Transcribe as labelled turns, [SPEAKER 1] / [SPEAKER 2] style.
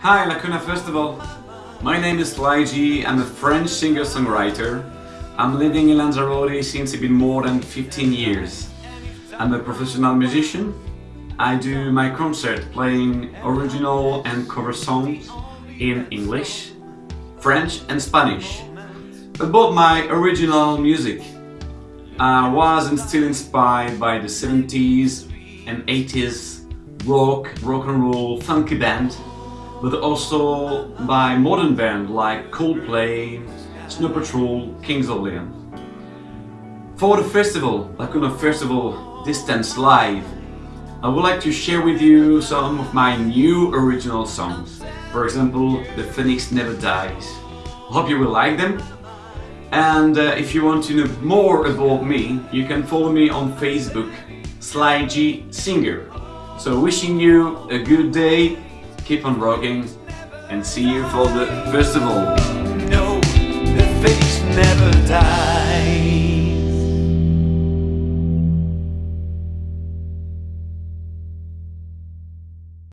[SPEAKER 1] Hi Lacuna Festival! My name is Laiji, I'm a French singer-songwriter. I'm living in Lanzarote since a bit more than 15 years. I'm a professional musician. I do my concert playing original and cover songs in English, French and Spanish. About my original music, I was and still inspired by the 70s and 80s rock, rock and roll, funky band but also by modern bands like Coldplay, Snow Patrol, Kings of Leon. For the festival, Lacuna Festival Distance Live, I would like to share with you some of my new original songs. For example, The Phoenix Never Dies. Hope you will like them. And uh, if you want to know more about me, you can follow me on Facebook, Slyg Singer. So wishing you a good day keep on rocking, and see you for the festival.